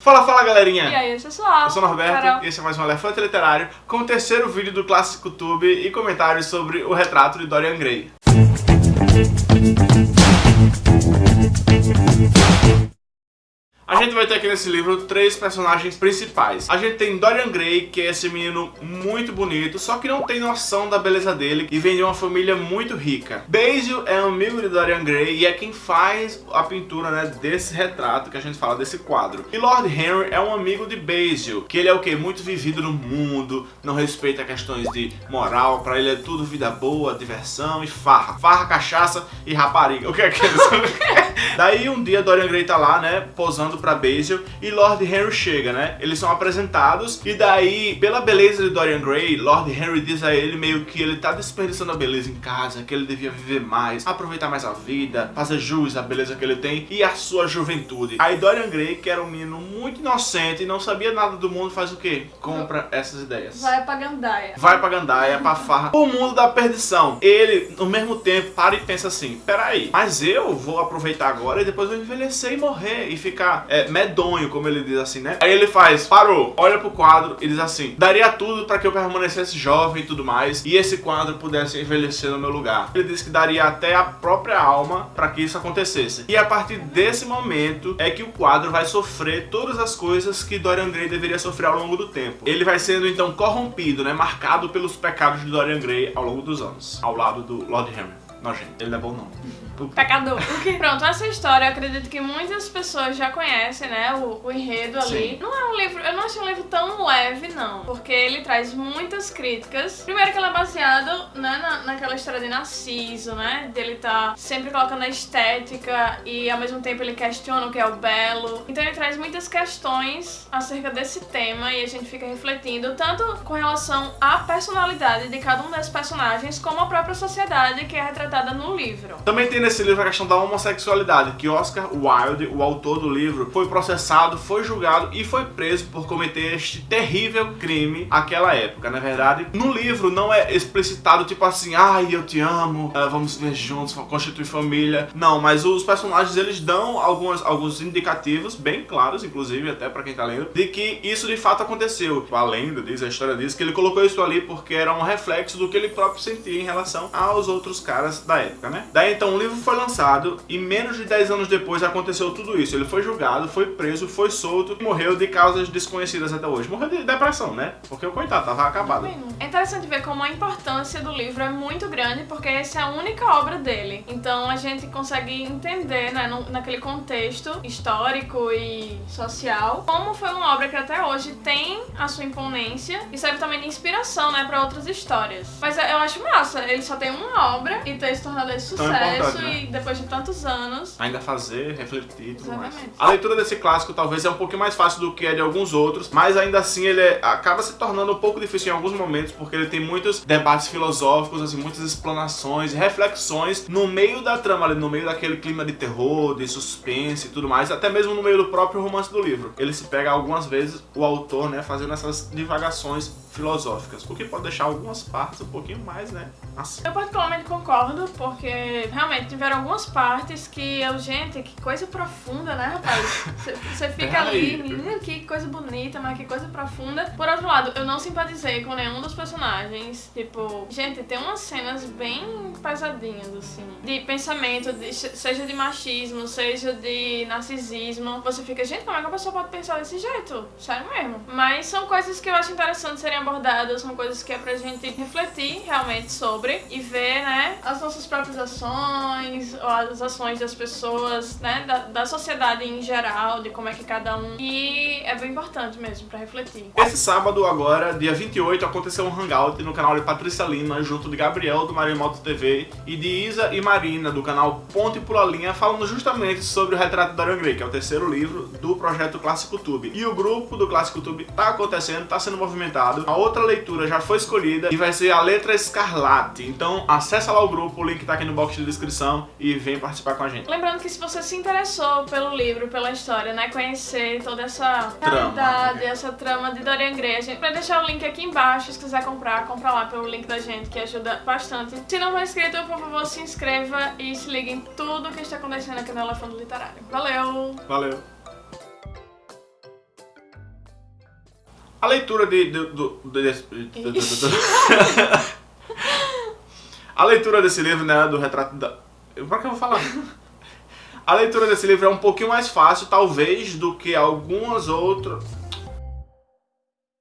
Fala, fala galerinha! E aí, pessoal? Eu sou o Norberto Carol. e esse é mais um Elefante Literário com o terceiro vídeo do Clássico Tube e comentários sobre o retrato de Dorian Gray. Vai ter aqui nesse livro três personagens principais. A gente tem Dorian Gray, que é esse menino muito bonito, só que não tem noção da beleza dele e vem de uma família muito rica. Basil é amigo de Dorian Gray e é quem faz a pintura né, desse retrato que a gente fala, desse quadro. E Lord Henry é um amigo de Basil, que ele é o que? Muito vivido no mundo, não respeita questões de moral, pra ele é tudo vida boa, diversão e farra. Farra, cachaça e rapariga. O que é que é Daí um dia Dorian Gray tá lá, né, posando pra Basil e Lord Henry chega, né? Eles são apresentados e daí, pela beleza de Dorian Gray, Lord Henry diz a ele meio que ele tá desperdiçando a beleza em casa, que ele devia viver mais, aproveitar mais a vida, fazer jus à beleza que ele tem e à sua juventude. Aí Dorian Gray, que era um menino muito inocente e não sabia nada do mundo, faz o quê? Compra essas ideias. Vai pra Gandaia. Vai pra Gandaia, pra farra, o mundo da perdição. Ele, no mesmo tempo, para e pensa assim, peraí, mas eu vou aproveitar agora e depois vou envelhecer e morrer e ficar é, medonho, como ele diz assim, né? Aí ele faz, parou, olha pro quadro e diz assim, daria tudo pra que eu permanecesse jovem e tudo mais e esse quadro pudesse envelhecer no meu lugar. Ele diz que daria até a própria alma pra que isso acontecesse. E a partir desse momento é que o quadro vai sofrer todas as coisas que Dorian Gray deveria sofrer ao longo do tempo. Ele vai sendo então corrompido, né? Marcado pelos pecados de Dorian Gray ao longo dos anos, ao lado do Lord Henry. Nojento, ele levou o nome. Pecador. Pronto, essa história eu acredito que muitas pessoas já conhecem, né? O, o enredo ali. Sim. Não é um livro, eu não achei um livro tão leve, não. Porque ele traz muitas críticas. Primeiro que ele é baseado né, na, naquela história de Narciso, né? Dele tá sempre colocando a estética e ao mesmo tempo ele questiona o que é o belo. Então ele traz muitas questões acerca desse tema e a gente fica refletindo tanto com relação à personalidade de cada um desses personagens, como a própria sociedade que é retratada no livro. Também tem nesse livro a questão da homossexualidade, que Oscar Wilde, o autor do livro, foi processado, foi julgado e foi preso por cometer este terrível crime naquela época, na verdade. No livro não é explicitado tipo assim, ai, eu te amo, eh, vamos viver juntos, constituir família. Não, mas os personagens eles dão algumas, alguns indicativos, bem claros, inclusive, até pra quem tá lendo, de que isso de fato aconteceu. A lenda diz, a história diz que ele colocou isso ali porque era um reflexo do que ele próprio sentia em relação aos outros caras da época, né? Daí então o livro foi lançado e menos de 10 anos depois aconteceu tudo isso. Ele foi julgado, foi preso, foi solto e morreu de causas desconhecidas até hoje. Morreu de depressão, né? Porque o coitado tava acabado. É interessante ver como a importância do livro é muito grande, porque essa é a única obra dele. Então a gente consegue entender, né, no- naquele contexto histórico e social, como foi uma obra que até hoje tem a sua imponência e serve também de inspiração, né, para outras histórias. Mas eu acho massa, ele só tem uma obra e ter se tornado esse sucesso né? e depois de tantos anos. Ainda fazer, refletir e tudo mais. Exatamente. A leitura desse clássico talvez é um pouquinho mais fácil do que a de alguns outros, mas ainda assim ele é- acaba se tornando um pouco difícil em alguns momentos, porque ele tem muitos debates filosóficos, assim, muitas explanações reflexões no meio da trama, ali, no meio daquele clima de terror, de suspense e tudo mais, até mesmo no meio do próprio romance do livro. Ele se pega algumas vezes, o autor, né, fazendo essas divagações filosóficas, o que pode deixar algumas partes um pouquinho mais, né, assim. Eu particularmente concordo, porque realmente tiveram algumas partes que eu, gente, que coisa profunda, né, rapaz? Você- fica ali, menino, que coisa bonita, mas que coisa profunda. Por outro lado, eu não simpatizei com nenhum dos personagens. Tipo, gente, tem umas cenas bem pesadinhas, assim, de pensamento, de- seja de machismo, seja de narcisismo. Você fica, gente, como é que a pessoa pode pensar desse jeito? Sério mesmo. Mas são coisas que eu acho interessante serem abordadas, são coisas que é pra gente refletir realmente sobre e ver, né, as nossas próprias ações, ou as ações das pessoas, né, da, da sociedade em geral, de como é que cada um. E é bem importante mesmo pra refletir. Esse sábado agora, dia 28, aconteceu um hangout no canal de Patrícia Lima, junto de Gabriel do Marimoto TV e de Isa e Marina do canal Ponte Pula Linha, falando justamente sobre o retrato de Dorian Gray, que é o terceiro livro do projeto Clássico Tube. E o grupo do Clássico Tube tá acontecendo, tá sendo movimentado. A outra leitura já foi escolhida e vai ser a letra Escarlate. Então acessa lá o grupo, o link tá aqui no box de descrição e vem participar com a gente. Lembrando que se você se interessou pelo livro, pela história, né, conhecer toda essa Trama, realidade, né? essa trama de Dorian Gray, a gente vai deixar o link aqui embaixo, se quiser comprar, compra lá pelo link da gente, que ajuda bastante. Se não for inscrito, por favor, se inscreva e se ligue em tudo que está acontecendo aqui no Elefante Literário. Valeu! Valeu! A leitura de, de- de- de- A leitura desse livro, né, do retrato da... Pra que eu vou falar? A leitura desse livro é um pouquinho mais fácil, talvez, do que algumas outras...